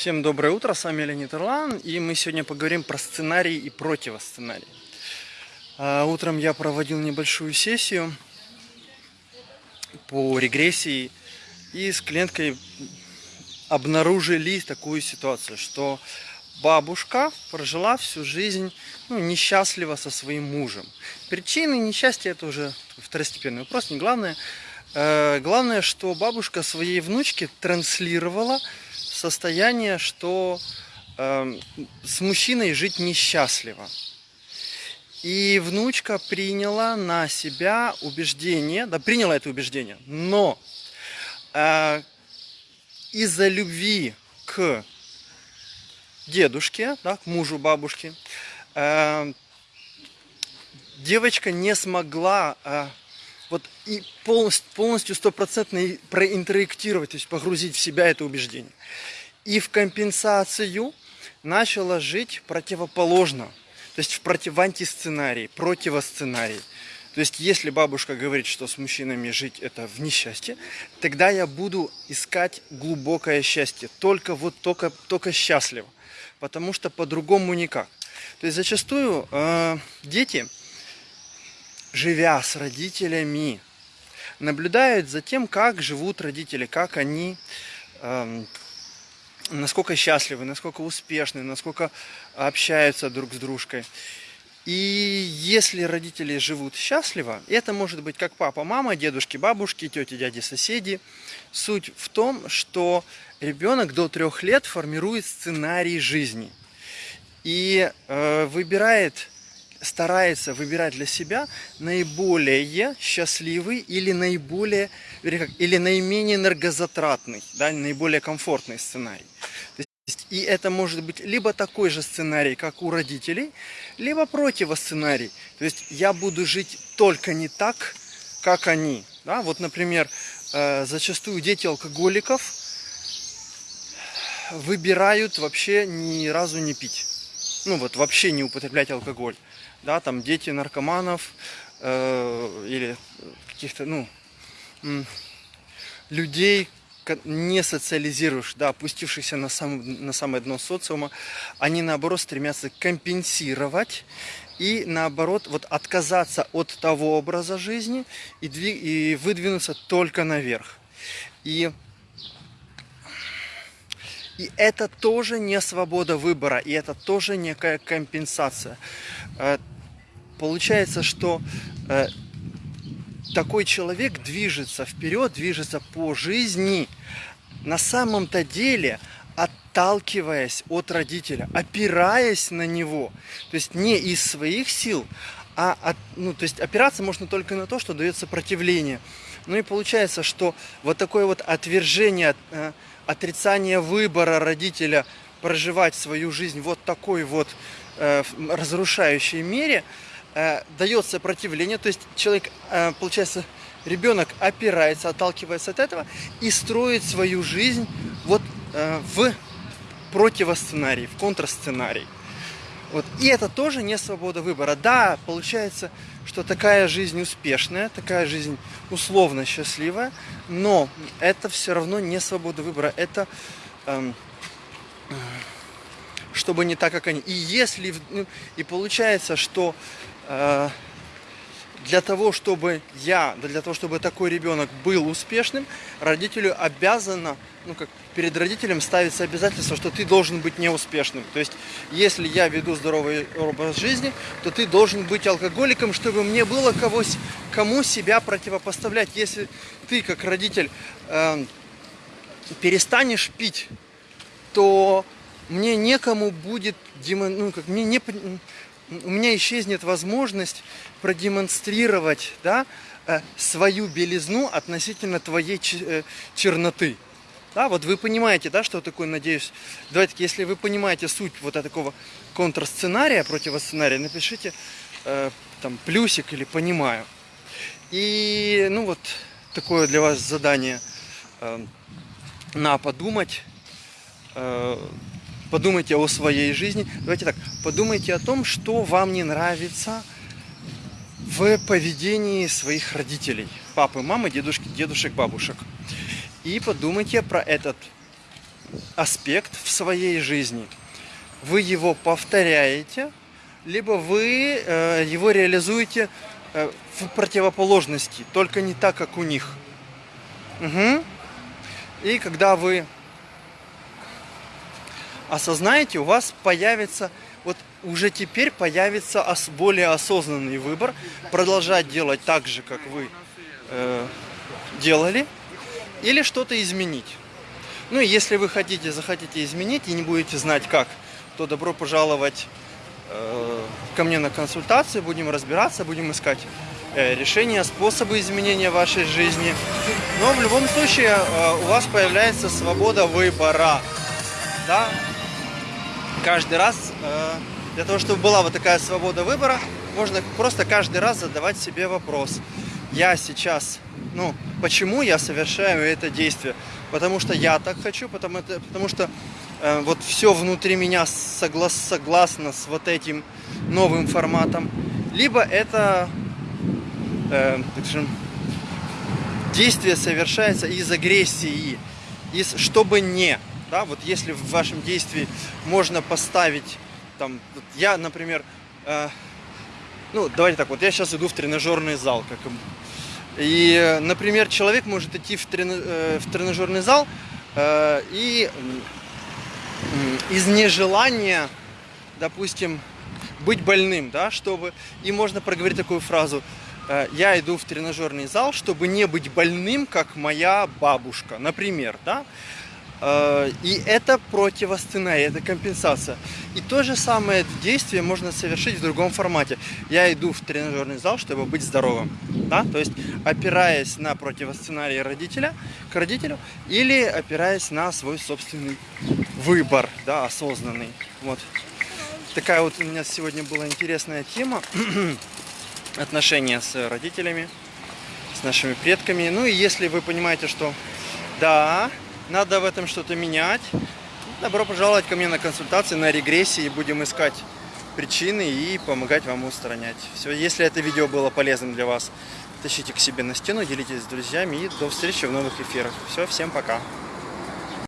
Всем доброе утро, с вами Леонид Ирлан, и мы сегодня поговорим про сценарий и противосценарий. А, утром я проводил небольшую сессию по регрессии, и с клиенткой обнаружили такую ситуацию, что бабушка прожила всю жизнь ну, несчастливо со своим мужем. Причины несчастья это уже второстепенный вопрос, не главное. Э, главное, что бабушка своей внучке транслировала состояние, что э, с мужчиной жить несчастливо. И внучка приняла на себя убеждение, да, приняла это убеждение, но э, из-за любви к дедушке, да, к мужу бабушки, э, девочка не смогла э, вот и полностью стопроцентно проинтерактировать, то есть погрузить в себя это убеждение. И в компенсацию начала жить противоположно, то есть в, против, в антисценарии, противосценарий. То есть, если бабушка говорит, что с мужчинами жить это в несчастье, тогда я буду искать глубокое счастье. Только вот только, только счастливо. Потому что по-другому никак. То есть, зачастую э, дети живя с родителями, наблюдают за тем, как живут родители, как они, э, насколько счастливы, насколько успешны, насколько общаются друг с дружкой. И если родители живут счастливо, это может быть как папа, мама, дедушки, бабушки, тети, дяди, соседи. Суть в том, что ребенок до трех лет формирует сценарий жизни и э, выбирает старается выбирать для себя наиболее счастливый или наиболее или наименее энергозатратный, да, наиболее комфортный сценарий. И это может быть либо такой же сценарий, как у родителей, либо противосценарий. То есть я буду жить только не так, как они. Да? Вот, например, э, зачастую дети алкоголиков выбирают вообще ни разу не пить. Ну вот вообще не употреблять алкоголь да, там дети наркоманов э, или каких-то, ну, людей, не социализируешь, да, опустившихся на, сам, на самое дно социума, они наоборот стремятся компенсировать и наоборот вот отказаться от того образа жизни и, двиг, и выдвинуться только наверх. И и это тоже не свобода выбора, и это тоже некая компенсация. Э, получается, что э, такой человек движется вперед, движется по жизни, на самом-то деле отталкиваясь от родителя, опираясь на него. То есть не из своих сил, а от, ну, то есть опираться можно только на то, что дает сопротивление. Ну и получается, что вот такое вот отвержение, э, отрицание выбора родителя проживать свою жизнь вот такой вот э, разрушающей мере – э, дает сопротивление, то есть человек, э, получается, ребенок опирается, отталкивается от этого и строит свою жизнь вот э, в противосценарий, в контрсценарий. Вот. И это тоже не свобода выбора. Да, получается, что такая жизнь успешная, такая жизнь условно счастливая, но это все равно не свобода выбора. Это эм, чтобы не так, как они. И если ну, и получается, что Э, для того, чтобы я, для того, чтобы такой ребенок был успешным, родителю обязано, ну как перед родителем ставится обязательство, что ты должен быть неуспешным. То есть, если я веду здоровый образ жизни, то ты должен быть алкоголиком, чтобы мне было кого, кому себя противопоставлять. Если ты, как родитель, э, перестанешь пить, то мне некому будет, ну, как, мне не, у меня исчезнет возможность продемонстрировать да, э, свою белизну относительно твоей э, черноты. Да, вот вы понимаете, да, что такое, надеюсь. Давайте, если вы понимаете суть вот такого контрсценария, противосценария, напишите э, там плюсик или понимаю. И, ну вот, такое для вас задание э, на подумать. Э, подумайте о своей жизни. Давайте так, подумайте о том, что вам не нравится в поведении своих родителей. Папы, мамы, дедушки, дедушек, бабушек. И подумайте про этот аспект в своей жизни, вы его повторяете, либо вы э, его реализуете э, в противоположности, только не так, как у них. Угу. И когда вы осознаете, у вас появится, вот уже теперь появится ос, более осознанный выбор, продолжать делать так же, как вы э, делали, или что-то изменить. Ну и если вы хотите, захотите изменить и не будете знать как, то добро пожаловать э, ко мне на консультацию, будем разбираться, будем искать э, решения, способы изменения вашей жизни. Но в любом случае э, у вас появляется свобода выбора. Да? Каждый раз, э, для того, чтобы была вот такая свобода выбора, можно просто каждый раз задавать себе вопрос. Я сейчас, ну, почему я совершаю это действие? потому что я так хочу, потому, это, потому что э, вот все внутри меня соглас, согласно с вот этим новым форматом, либо это э, действие совершается из агрессии, из чтобы не, да, вот если в вашем действии можно поставить, там, вот я, например, э, ну, давайте так, вот я сейчас иду в тренажерный зал, как и, например, человек может идти в, трени э, в тренажерный зал э, и из нежелания, допустим, быть больным, да, чтобы... И можно проговорить такую фразу. «Э, я иду в тренажерный зал, чтобы не быть больным, как моя бабушка, например, да. Э, и это противосценарий, это компенсация. И то же самое действие можно совершить в другом формате. Я иду в тренажерный зал, чтобы быть здоровым. Да? То есть опираясь на противосценарий родителя, к родителю, или опираясь на свой собственный выбор, да, осознанный. Вот. Такая вот у меня сегодня была интересная тема. Отношения с родителями, с нашими предками. Ну и если вы понимаете, что да, надо в этом что-то менять. Добро пожаловать ко мне на консультации, на регрессии. Будем искать причины и помогать вам устранять. Все, если это видео было полезным для вас, тащите к себе на стену, делитесь с друзьями и до встречи в новых эфирах. Все, всем пока.